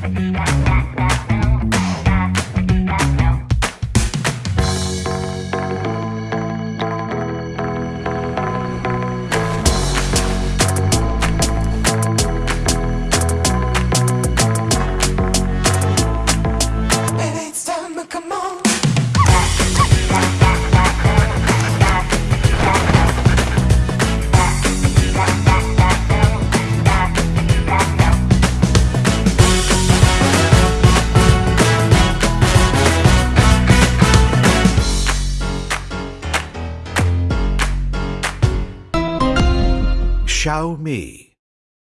Bye. Xiaomi